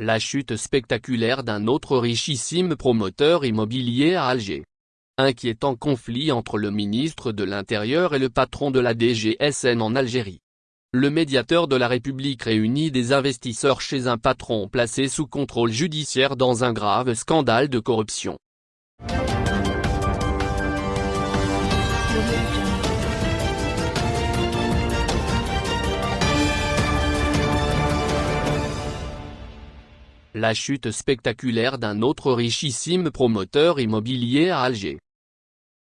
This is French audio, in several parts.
La chute spectaculaire d'un autre richissime promoteur immobilier à Alger. Inquiétant conflit entre le ministre de l'Intérieur et le patron de la DGSN en Algérie. Le médiateur de la République réunit des investisseurs chez un patron placé sous contrôle judiciaire dans un grave scandale de corruption. La chute spectaculaire d'un autre richissime promoteur immobilier à Alger.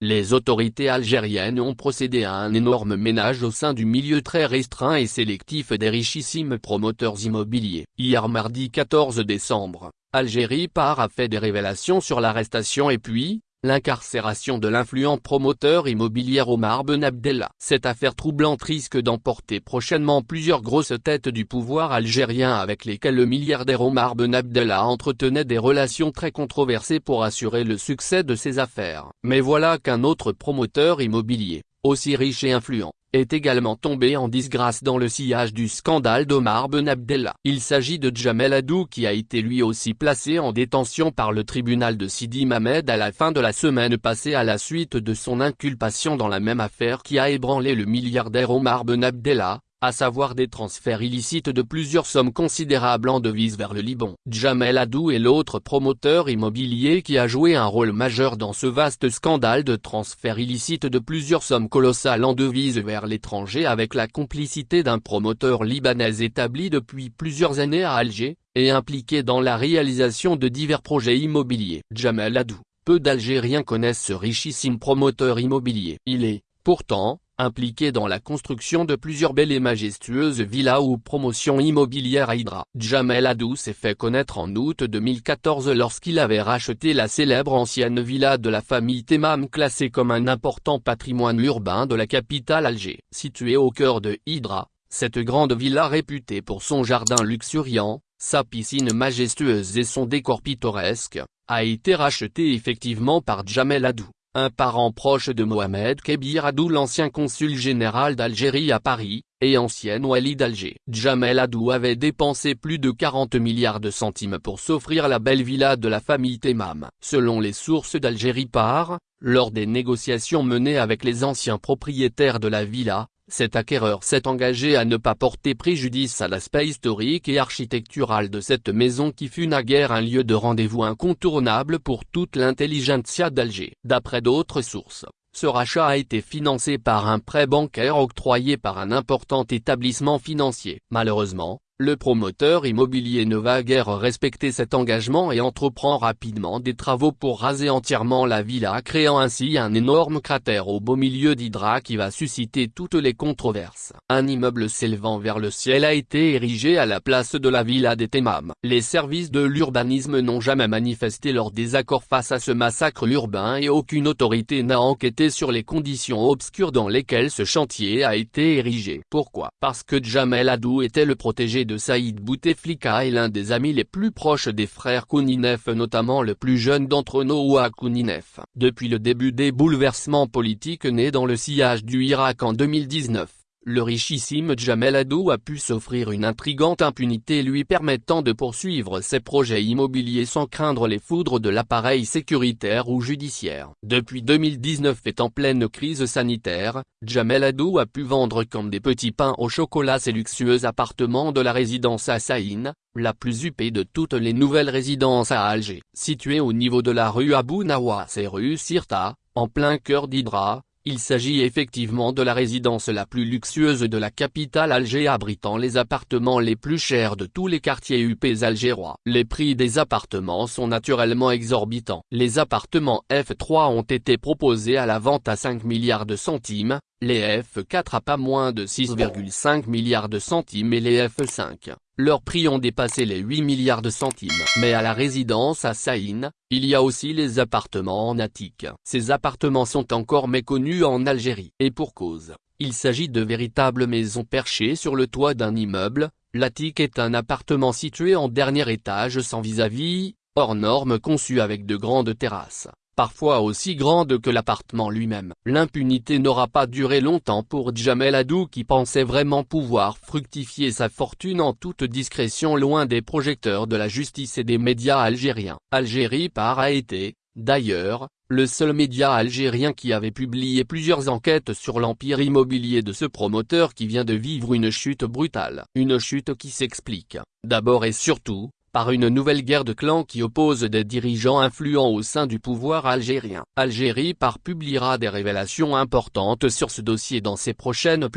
Les autorités algériennes ont procédé à un énorme ménage au sein du milieu très restreint et sélectif des richissimes promoteurs immobiliers. Hier mardi 14 décembre, Algérie Par a fait des révélations sur l'arrestation et puis, L'incarcération de l'influent promoteur immobilier Omar Ben Abdallah. Cette affaire troublante risque d'emporter prochainement plusieurs grosses têtes du pouvoir algérien avec lesquelles le milliardaire Omar Ben Abdallah entretenait des relations très controversées pour assurer le succès de ses affaires. Mais voilà qu'un autre promoteur immobilier, aussi riche et influent, est également tombé en disgrâce dans le sillage du scandale d'Omar Ben Abdallah. Il s'agit de Jamel Adou qui a été lui aussi placé en détention par le tribunal de Sidi Mamed à la fin de la semaine passée à la suite de son inculpation dans la même affaire qui a ébranlé le milliardaire Omar Ben Abdallah, à savoir des transferts illicites de plusieurs sommes considérables en devises vers le Liban. Jamel Adou est l'autre promoteur immobilier qui a joué un rôle majeur dans ce vaste scandale de transferts illicites de plusieurs sommes colossales en devises vers l'étranger avec la complicité d'un promoteur libanais établi depuis plusieurs années à Alger, et impliqué dans la réalisation de divers projets immobiliers. Jamel Adou, peu d'Algériens connaissent ce richissime promoteur immobilier. Il est, pourtant, impliqué dans la construction de plusieurs belles et majestueuses villas ou promotions immobilières à Hydra. Jamel Adou s'est fait connaître en août 2014 lorsqu'il avait racheté la célèbre ancienne villa de la famille Temam classée comme un important patrimoine urbain de la capitale Alger. Située au cœur de Hydra, cette grande villa réputée pour son jardin luxuriant, sa piscine majestueuse et son décor pittoresque, a été rachetée effectivement par Jamel Adou un parent proche de Mohamed Kebir Adou l'ancien consul général d'Algérie à Paris, et ancien wali d'Alger. Jamel Adou avait dépensé plus de 40 milliards de centimes pour s'offrir la belle villa de la famille Temam. Selon les sources d'Algérie par, lors des négociations menées avec les anciens propriétaires de la villa, cet acquéreur s'est engagé à ne pas porter préjudice à l'aspect historique et architectural de cette maison qui fut naguère un lieu de rendez-vous incontournable pour toute l'intelligentsia d'Alger. D'après d'autres sources, ce rachat a été financé par un prêt bancaire octroyé par un important établissement financier. Malheureusement, le promoteur immobilier ne va guère respecter cet engagement et entreprend rapidement des travaux pour raser entièrement la villa créant ainsi un énorme cratère au beau milieu d'Hydra qui va susciter toutes les controverses. Un immeuble s'élevant vers le ciel a été érigé à la place de la villa des Temam. Les services de l'urbanisme n'ont jamais manifesté leur désaccord face à ce massacre urbain et aucune autorité n'a enquêté sur les conditions obscures dans lesquelles ce chantier a été érigé. Pourquoi? Parce que Jamel Adou était le protégé de Saïd Bouteflika est l'un des amis les plus proches des frères Kouninef notamment le plus jeune d'entre Noah Kouninef. Depuis le début des bouleversements politiques nés dans le sillage du Irak en 2019, le richissime Jamel Adou a pu s'offrir une intrigante impunité lui permettant de poursuivre ses projets immobiliers sans craindre les foudres de l'appareil sécuritaire ou judiciaire. Depuis 2019 et en pleine crise sanitaire, Jamel Adou a pu vendre comme des petits pains au chocolat ses luxueux appartements de la résidence à Saïn, la plus huppée de toutes les nouvelles résidences à Alger. Située au niveau de la rue Abou Nawas et rue Sirta, en plein cœur d'Hydra, il s'agit effectivement de la résidence la plus luxueuse de la capitale Alger abritant les appartements les plus chers de tous les quartiers UP algérois. Les prix des appartements sont naturellement exorbitants. Les appartements F3 ont été proposés à la vente à 5 milliards de centimes, les F4 à pas moins de 6,5 milliards de centimes et les F5, leurs prix ont dépassé les 8 milliards de centimes. Mais à la résidence à Saïn, il y a aussi les appartements en attique. Ces appartements sont encore méconnus en Algérie. Et pour cause, il s'agit de véritables maisons perchées sur le toit d'un immeuble, l'attique est un appartement situé en dernier étage sans vis-à-vis, hors norme conçu avec de grandes terrasses parfois aussi grande que l'appartement lui-même. L'impunité n'aura pas duré longtemps pour Djamel Adou qui pensait vraiment pouvoir fructifier sa fortune en toute discrétion loin des projecteurs de la justice et des médias algériens. Algérie par a été, d'ailleurs, le seul média algérien qui avait publié plusieurs enquêtes sur l'empire immobilier de ce promoteur qui vient de vivre une chute brutale. Une chute qui s'explique, d'abord et surtout, par une nouvelle guerre de clans qui oppose des dirigeants influents au sein du pouvoir algérien. Algérie par publiera des révélations importantes sur ce dossier dans ses prochaines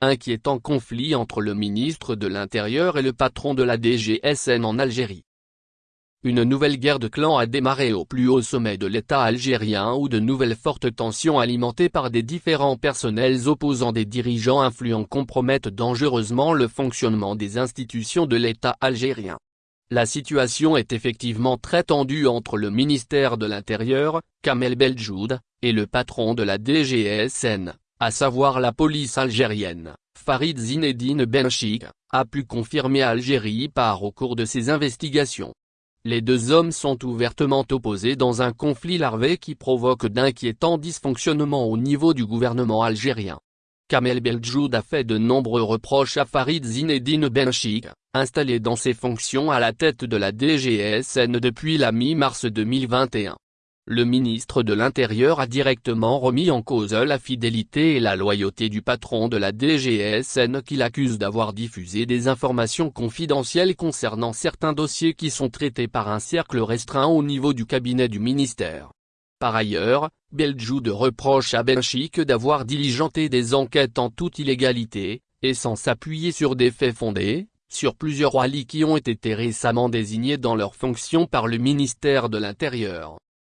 Inquiétant conflit entre le ministre de l'Intérieur et le patron de la DGSN en Algérie. Une nouvelle guerre de clans a démarré au plus haut sommet de l'État algérien où de nouvelles fortes tensions alimentées par des différents personnels opposants des dirigeants influents compromettent dangereusement le fonctionnement des institutions de l'État algérien. La situation est effectivement très tendue entre le ministère de l'Intérieur, Kamel Beljoud, et le patron de la DGSN, à savoir la police algérienne, Farid Zinedine Benchik, a pu confirmer Algérie par au cours de ses investigations. Les deux hommes sont ouvertement opposés dans un conflit larvé qui provoque d'inquiétants dysfonctionnements au niveau du gouvernement algérien. Kamel Beljoud a fait de nombreux reproches à Farid Zinedine Benchik, installé dans ses fonctions à la tête de la DGSN depuis la mi-mars 2021. Le ministre de l'Intérieur a directement remis en cause la fidélité et la loyauté du patron de la DGSN qu'il accuse d'avoir diffusé des informations confidentielles concernant certains dossiers qui sont traités par un cercle restreint au niveau du cabinet du ministère. Par ailleurs, Beljoud reproche à Benchik d'avoir diligenté des enquêtes en toute illégalité, et sans s'appuyer sur des faits fondés, sur plusieurs walis qui ont été récemment désignés dans leurs fonctions par le ministère de l'Intérieur.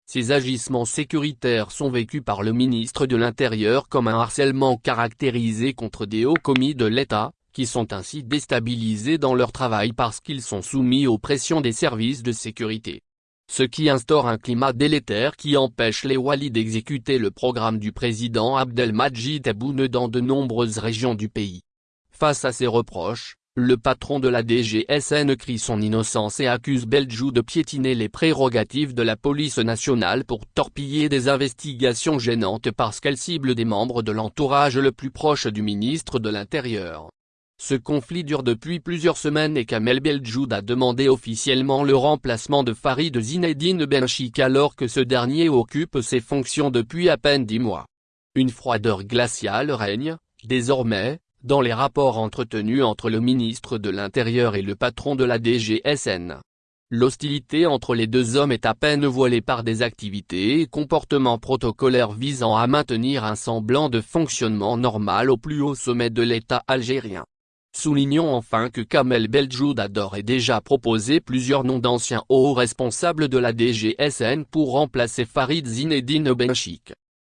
Ces agissements sécuritaires sont vécus par le ministre de l'Intérieur comme un harcèlement caractérisé contre des hauts commis de l'État, qui sont ainsi déstabilisés dans leur travail parce qu'ils sont soumis aux pressions des services de sécurité. Ce qui instaure un climat délétère qui empêche les Wali d'exécuter le programme du président Abdelmajid Tebboune dans de nombreuses régions du pays. Face à ces reproches, le patron de la DGSN crie son innocence et accuse Beljou de piétiner les prérogatives de la police nationale pour torpiller des investigations gênantes parce qu'elle cible des membres de l'entourage le plus proche du ministre de l'Intérieur. Ce conflit dure depuis plusieurs semaines et Kamel Beljoud a demandé officiellement le remplacement de Farid Zinedine Benchik alors que ce dernier occupe ses fonctions depuis à peine dix mois. Une froideur glaciale règne, désormais, dans les rapports entretenus entre le ministre de l'Intérieur et le patron de la DGSN. L'hostilité entre les deux hommes est à peine voilée par des activités et comportements protocolaires visant à maintenir un semblant de fonctionnement normal au plus haut sommet de l'État algérien. Soulignons enfin que Kamel Beljoud a d'ores et déjà proposé plusieurs noms d'anciens hauts responsables de la DGSN pour remplacer Farid Zinedine Benchik.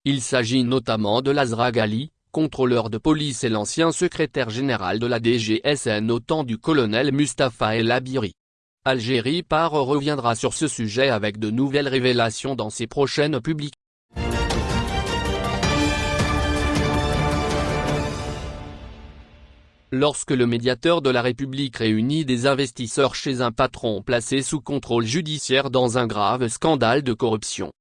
Il s'agit notamment de Lazra Ghali, contrôleur de police et l'ancien secrétaire général de la DGSN au temps du colonel Mustapha El Abiri. Algérie par reviendra sur ce sujet avec de nouvelles révélations dans ses prochaines publications. Lorsque le médiateur de la République réunit des investisseurs chez un patron placé sous contrôle judiciaire dans un grave scandale de corruption.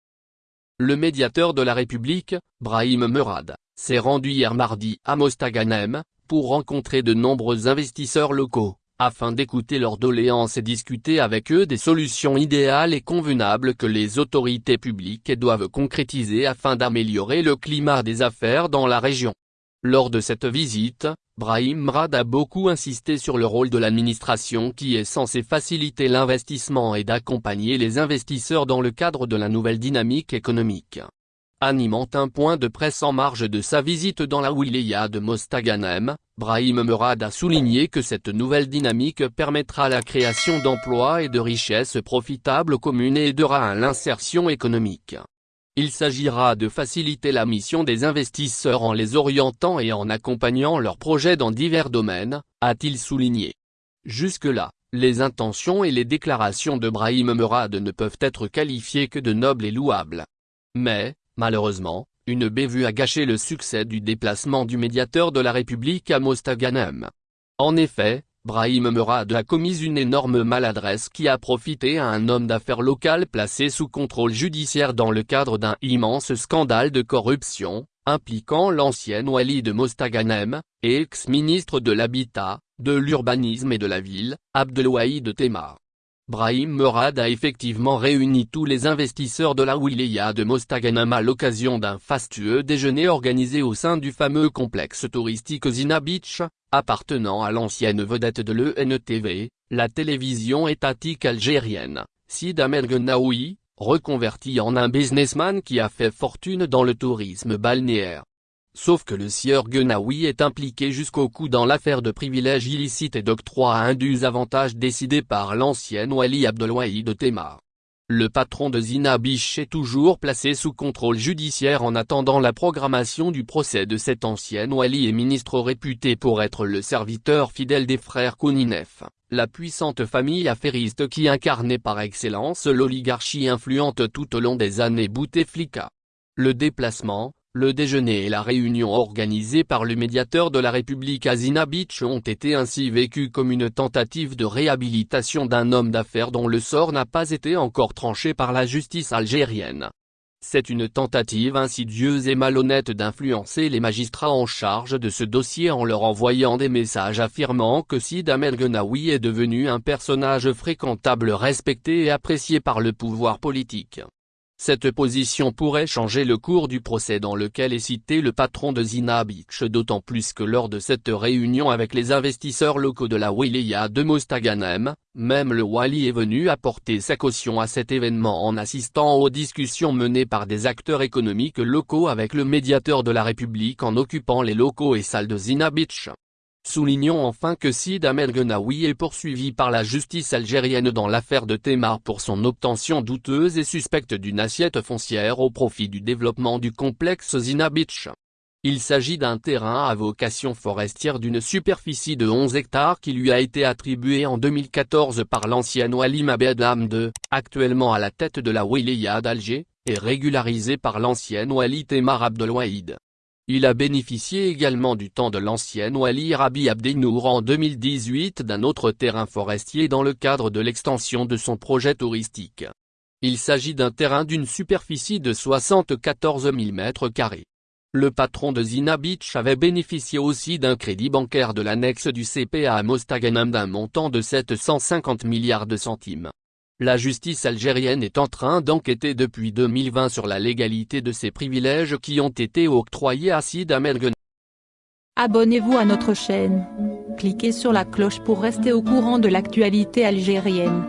Le médiateur de la République, Brahim Merad, s'est rendu hier mardi à Mostaganem, pour rencontrer de nombreux investisseurs locaux, afin d'écouter leurs doléances et discuter avec eux des solutions idéales et convenables que les autorités publiques doivent concrétiser afin d'améliorer le climat des affaires dans la région. Lors de cette visite, Brahim Mrad a beaucoup insisté sur le rôle de l'administration qui est censé faciliter l'investissement et d'accompagner les investisseurs dans le cadre de la nouvelle dynamique économique. Animant un point de presse en marge de sa visite dans la wilaya de Mostaganem, Brahim Merad a souligné que cette nouvelle dynamique permettra la création d'emplois et de richesses profitables aux communes et aidera à l'insertion économique. Il s'agira de faciliter la mission des investisseurs en les orientant et en accompagnant leurs projets dans divers domaines, a-t-il souligné. Jusque-là, les intentions et les déclarations de Brahim Merad ne peuvent être qualifiées que de nobles et louables. Mais, Malheureusement, une bévue a gâché le succès du déplacement du médiateur de la République à Mostaganem. En effet, Brahim Merad a commis une énorme maladresse qui a profité à un homme d'affaires local placé sous contrôle judiciaire dans le cadre d'un immense scandale de corruption, impliquant l'ancienne Wali de Mostaganem, ex-ministre de l'Habitat, de l'Urbanisme et de la Ville, Abdelwahid Temar. Brahim Merad a effectivement réuni tous les investisseurs de la wilaya de Mostaganem à l'occasion d'un fastueux déjeuner organisé au sein du fameux complexe touristique Zina Beach, appartenant à l'ancienne vedette de l'ENTV, la télévision étatique algérienne, Sid Ahmed Genaoui, reconverti en un businessman qui a fait fortune dans le tourisme balnéaire. Sauf que le sieur Genaoui est impliqué jusqu'au cou dans l'affaire de privilèges illicites et d'octroi à indus avantages décidés par l'ancienne Wali de Temar. Le patron de Zina Biche est toujours placé sous contrôle judiciaire en attendant la programmation du procès de cette ancienne Wali et ministre réputé pour être le serviteur fidèle des frères Kouninef, la puissante famille affairiste qui incarnait par excellence l'oligarchie influente tout au long des années Bouteflika. Le déplacement, le déjeuner et la réunion organisée par le médiateur de la République Azina Beach ont été ainsi vécus comme une tentative de réhabilitation d'un homme d'affaires dont le sort n'a pas été encore tranché par la justice algérienne. C'est une tentative insidieuse et malhonnête d'influencer les magistrats en charge de ce dossier en leur envoyant des messages affirmant que Sid Ahmed Genaoui est devenu un personnage fréquentable respecté et apprécié par le pouvoir politique. Cette position pourrait changer le cours du procès dans lequel est cité le patron de Zina Beach d'autant plus que lors de cette réunion avec les investisseurs locaux de la wilaya de Mostaganem, même le Wali est venu apporter sa caution à cet événement en assistant aux discussions menées par des acteurs économiques locaux avec le médiateur de la République en occupant les locaux et salles de Zina Beach. Soulignons enfin que Sid Ahmed Genaoui est poursuivi par la justice algérienne dans l'affaire de Temar pour son obtention douteuse et suspecte d'une assiette foncière au profit du développement du complexe Zina Beach. Il s'agit d'un terrain à vocation forestière d'une superficie de 11 hectares qui lui a été attribué en 2014 par l'ancien Walim Abed II, actuellement à la tête de la wilaya d'Alger, et régularisé par l'ancienne Wali Temar Abdelwahid. Il a bénéficié également du temps de l'ancienne Wali Rabi Abdenour en 2018 d'un autre terrain forestier dans le cadre de l'extension de son projet touristique. Il s'agit d'un terrain d'une superficie de 74 000 m2. Le patron de Zina Beach avait bénéficié aussi d'un crédit bancaire de l'annexe du CPA à Mostaganem d'un montant de 750 milliards de centimes. La justice algérienne est en train d'enquêter depuis 2020 sur la légalité de ces privilèges qui ont été octroyés à Sid Ahmed Abonnez-vous à notre chaîne. Cliquez sur la cloche pour rester au courant de l'actualité algérienne.